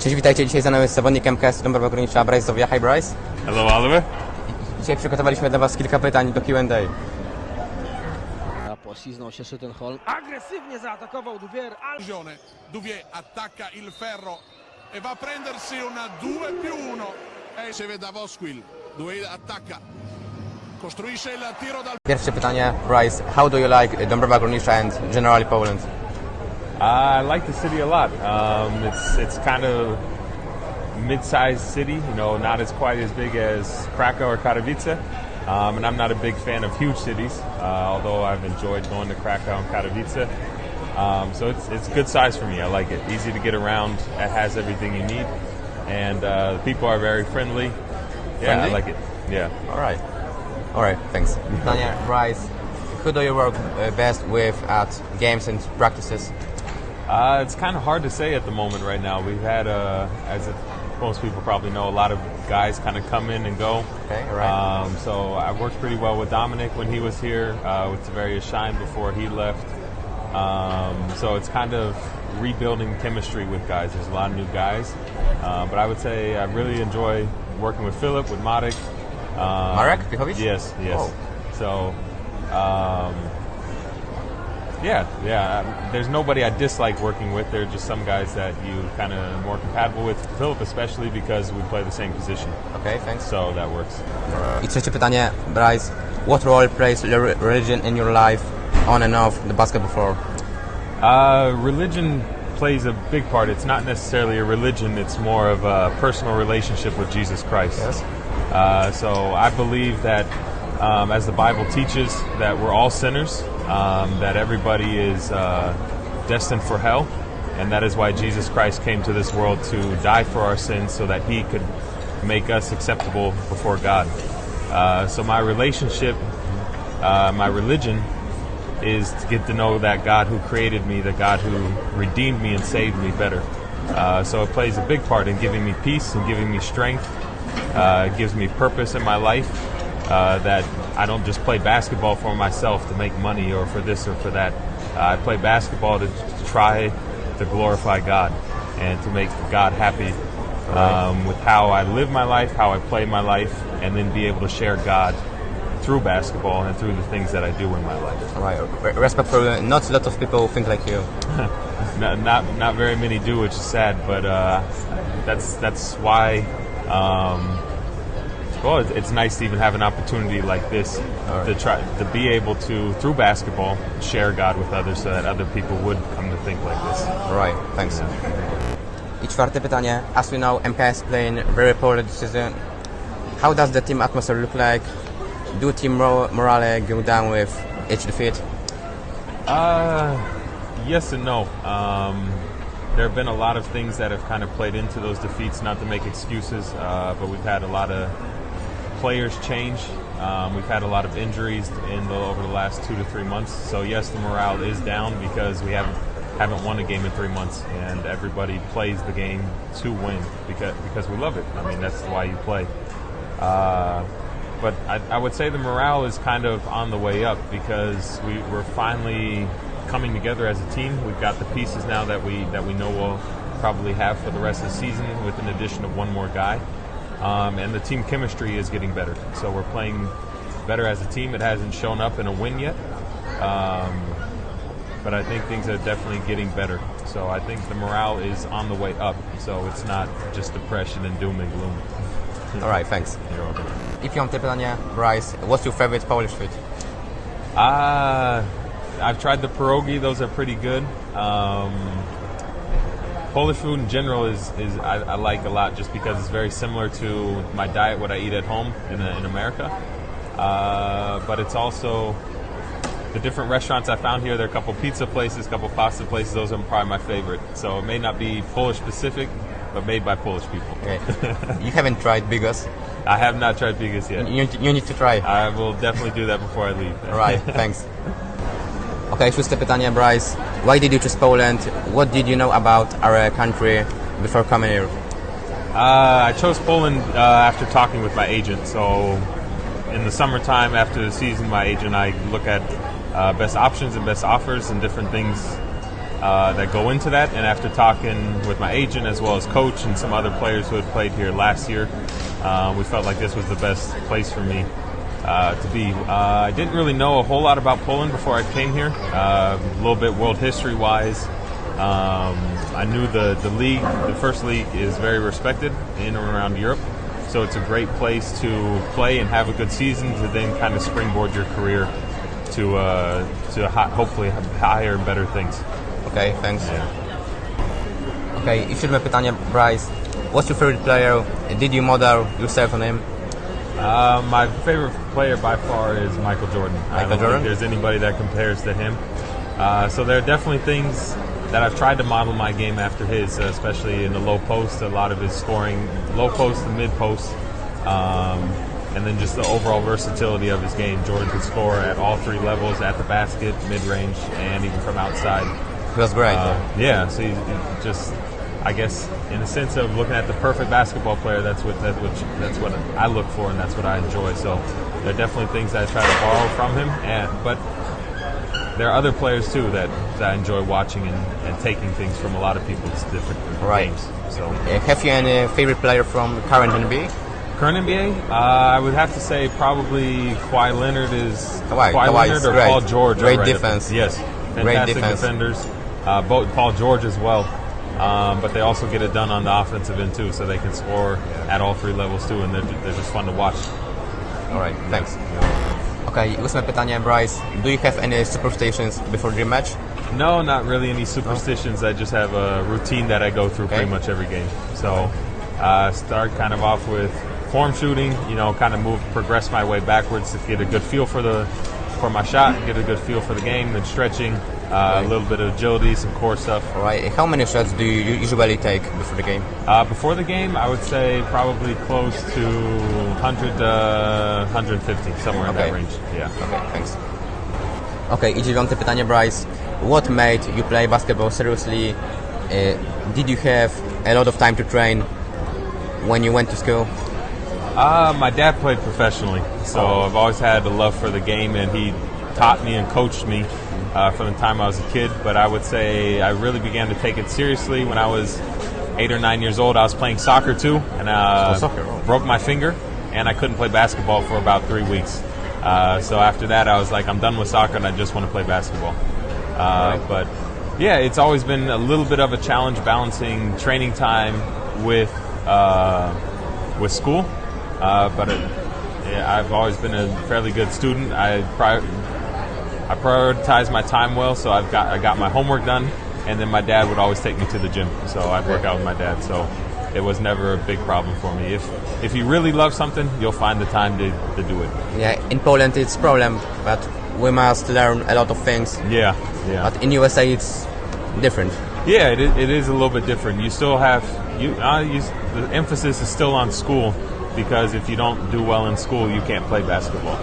Cześć, witajcie. Dzisiaj za nami jest zawodnik MKS Dąbrowa Górnicza, Bryce Zowia. Hi Bryce. Hello, Oliver. Dzisiaj przygotowaliśmy dla Was kilka pytań do Q&A. Pośliznął się Schüttenholm. Agresywnie zaatakował ale Occasione. Duvier attacca il ferro e va a prendersi una 2 più 1 e si vede Vosquil Duvier attacca costruisce il tiro dal Pierwsze pytanie, Bryce. How do you like Dąbrowa Górnicza and generally Poland? I like the city a lot. Um, it's it's kind of mid-sized city, you know, not as quite as big as Krakow or Katowice. Um, and I'm not a big fan of huge cities, uh, although I've enjoyed going to Krakow and Katowice. Um, so it's it's good size for me. I like it. Easy to get around. It has everything you need, and uh, the people are very friendly. Yeah, Friendly? I like it. Yeah. Alright. Alright, thanks. Pytanie, Bryce. Who do you work uh, best with at games and practices? Uh, it's kind of hard to say at the moment right now. We've had, uh, as it, most people probably know, a lot of guys kind of come in and go. Okay, all right. Um, so I worked pretty well with Dominic when he was here, uh, with Tavarius Shine before he left. Um, so it's kind of rebuilding chemistry with guys. There's a lot of new guys. Uh, but I would say I really enjoy working with Philip, with Marek. Um, Marek Pichowicz? Yes, yes. Oh. So, um, yeah, yeah. um, There's nobody I dislike working with. There are just some guys that you kind of more compatible with. Philip, especially because we play the same position, Okay, thanks. so that works. I trzecie pytanie, Bryce. What role plays religion in your life on and off the basketball floor? Uh, religion plays a big part. It's not necessarily a religion. It's more of a personal relationship with Jesus Christ. Yes. Uh, so I believe that, um, as the Bible teaches, that we're all sinners, um, that everybody is uh, destined for hell, and that is why Jesus Christ came to this world to die for our sins, so that He could make us acceptable before God. Uh, so my relationship, uh, my religion, is to get to know that God who created me, the God who redeemed me and saved me better. Uh, so it plays a big part in giving me peace and giving me strength. Uh, it gives me purpose in my life. Uh, that I don't just play basketball for myself to make money or for this or for that. Uh, I play basketball to, to try to glorify God and to make God happy um, with how I live my life, how I play my life, and then be able to share God through basketball and through the things that I do in my life. Alright, re- respect for. Not a lot of people think like you. Not not, not very many do, which is sad, but uh, that's that's why. Um, well, it's, it's nice to even have an opportunity like this to try to be able to through basketball share God with others, so that other people would come to think like this. Right. thanks. I czwarte pytanie. As we know, MKS playing very poorly this season. How does the team atmosphere look like? Do team morale go down with each defeat? Uh, yes and no. Um, there have been a lot of things that have kind of played into those defeats. Not to make excuses, uh, but we've had a lot of players change. Um, we've had a lot of injuries in the, over the last two to three months. So yes, the morale is down because we haven't haven't won a game in three months, and everybody plays the game to win because because we love it. I mean, that's why you play. Uh, but I, I would say the morale is kind of on the way up because we, we're finally coming together as a team. We've got the pieces now that we that we know we'll probably have for the rest of the season, with an addition of one more guy. Um, and the team chemistry is getting better. So we're playing better as a team. It hasn't shown up in a win yet, um, but I think things are definitely getting better. So I think the morale is on the way up. So it's not just depression and doom and gloom. Alright, thanks. You're welcome. I piąte pytanie, Bryce. What's your favorite Polish food? Uh, I've tried the pierogi; those are pretty good. Um, Polish food in general is, is I, I like a lot just because it's very similar to my diet, what I eat at home in, in America. Uh, but it's also the different restaurants I found here. There are a couple pizza places, a couple pasta places. Those are probably my favorite. So it may not be Polish specific, but made by Polish people. Okay. you haven't tried Bigos. I have not tried bigas yet. You, you need to try. I will definitely do that before I leave. right. thanks. Okay, szóste pytanie, Bryce. Why did you choose Poland? What did you know about our country before coming here? Uh, I chose Poland uh, after talking with my agent. So, in the summertime after the season, my agent I look at uh, best options and best offers and different things uh, that go into that. And after talking with my agent as well as coach and some other players who had played here last year, uh, we felt like this was the best place for me uh, to be. Uh, I didn't really know a whole lot about Poland before I came here. Uh, a little bit world history wise. Um, I knew the, the league, the first league, is very respected in and around Europe. So it's a great place to play and have a good season to then kind of springboard your career to uh, to ho- hopefully have higher and better things. Okay, thanks. Yeah. Okay, i siódme pytanie, Bryce. What's your favorite player? Did you model yourself on him? Uh, my favorite player by far is Michael Jordan. I don't Jordan? think there's anybody that compares to him. Uh, so there are definitely things that I've tried to model my game after his, uh, especially in the low post. A lot of his scoring, low post and mid post, um, and then just the overall versatility of his game. Jordan could score at all three levels, at the basket, mid range, and even from outside. Was great. Uh, yeah, so he's he's just, I guess, in the sense of looking at the perfect basketball player, that's what that's what that's what I look for, and that's what I enjoy. So there are definitely things that I try to borrow from him, and but there are other players too that, that I enjoy watching and, and taking things from a lot of people's different Right. games. So Uh, have you any favorite player from current NBA? current NBA, uh, I would have to say probably Kawhi Leonard is Kawhi- Kawhi Kawhi Leonard or great. Paul George. Great right defense. Yes, Great fantastic defense. defenders. Uh, both Paul George as well. Um, but they also get it done on the offensive end too, so they can score at all three levels too, and they're, they're just fun to watch. Alright, thanks. Okay, ósme pytanie, Bryce. Do you have any superstitions before the match? No, not really any superstitions. I just have a routine that I go through Okay. pretty much every game. So, uh, start kind of off with form shooting. You know, kind of move, progress my way backwards to get a good feel for the for my shot, get a good feel for the game. Then stretching, uh, a little bit of agility, some core stuff. Alright, how many shots do you usually take before the game? Uh, before the game, I would say probably close to 100, uh, 150, somewhere in that range. Yeah. Okay, thanks. Okay, i dziewiąte pytanie, Bryce. What made you play basketball seriously? Uh, did you have a lot of time to train when you went to school? Uh, my dad played professionally, so I've always had a love for the game, and he taught me and coached me uh, from the time I was a kid. But I would say I really began to take it seriously when I was eight or nine years old. I was playing soccer too, and uh, Oh, soccer, broke my finger, and I couldn't play basketball for about three weeks. Uh, so after that, I was like, I'm done with soccer, and I just want to play basketball. Uh, Right. But yeah, it's always been a little bit of a challenge balancing training time with uh, with school. Uh, but it, yeah, I've always been a fairly good student. I pri- I prioritize my time well, so I've got I got my homework done, and then my dad would always take me to the gym, so I'd work out with my dad. So it was never a big problem for me. If if you really love something, you'll find the time to, to do it. Yeah, in Poland it's problem, but we must learn a lot of things. Yeah, yeah. But in USA it's different. Yeah, it is, it is a little bit different. You still have you. Uh, you the emphasis is still on school because if you don't do well in school, you can't play basketball.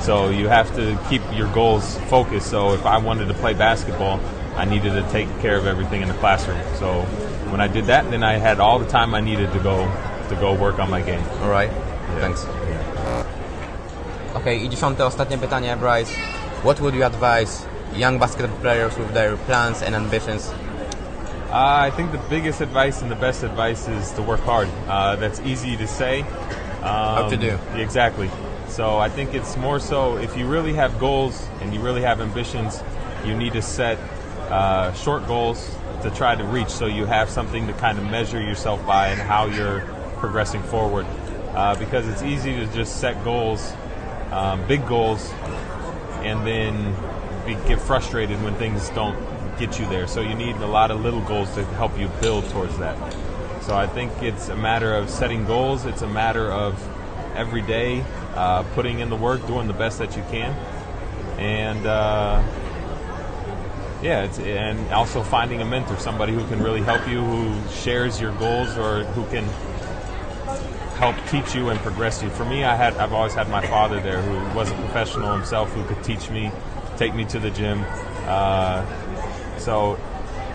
So you have to keep your goals focused. So if I wanted to play basketball, I needed to take care of everything in the classroom. So when I did that, then I had all the time I needed to go to go work on my game. Alright, thanks. Okay, i dziesiąte, ostatnie pytanie, Bryce. What would you advise young basketball players with their plans and ambitions? Uh, I think the biggest advice and the best advice is to work hard. Uh, that's easy to say. Um, to do. Exactly. So I think it's more so if you really have goals and you really have ambitions, you need to set uh, short goals to try to reach so you have something to kind of measure yourself by and how you're progressing forward. Uh, because it's easy to just set goals, um, big goals, and then be, get frustrated when things don't get you there. So you need a lot of little goals to help you build towards that. So I think it's a matter of setting goals. It's a matter of every day uh, putting in the work, doing the best that you can, and uh, yeah, and also finding a mentor, somebody who can really help you, who shares your goals, or who can help teach you and progress you. For me, I had I've always had my father there, who was a professional himself, who could teach me, take me to the gym. Uh, so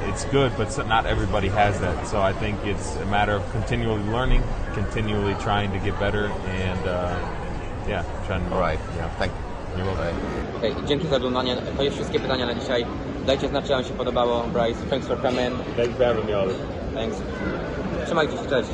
it's good, but not everybody has that. So I think it's a matter of continually learning, continually trying to get better, and uh, yeah, trying to. Alright, Yeah. thank, You're welcome. Okej, dzięki za oglądanie. To już wszystkie pytania na dzisiaj. Dajcie znać, czy wam się podobało. Bryce, thanks for coming. Thanks for having me, Oliver. Thanks. Trzymajcie się, cześć.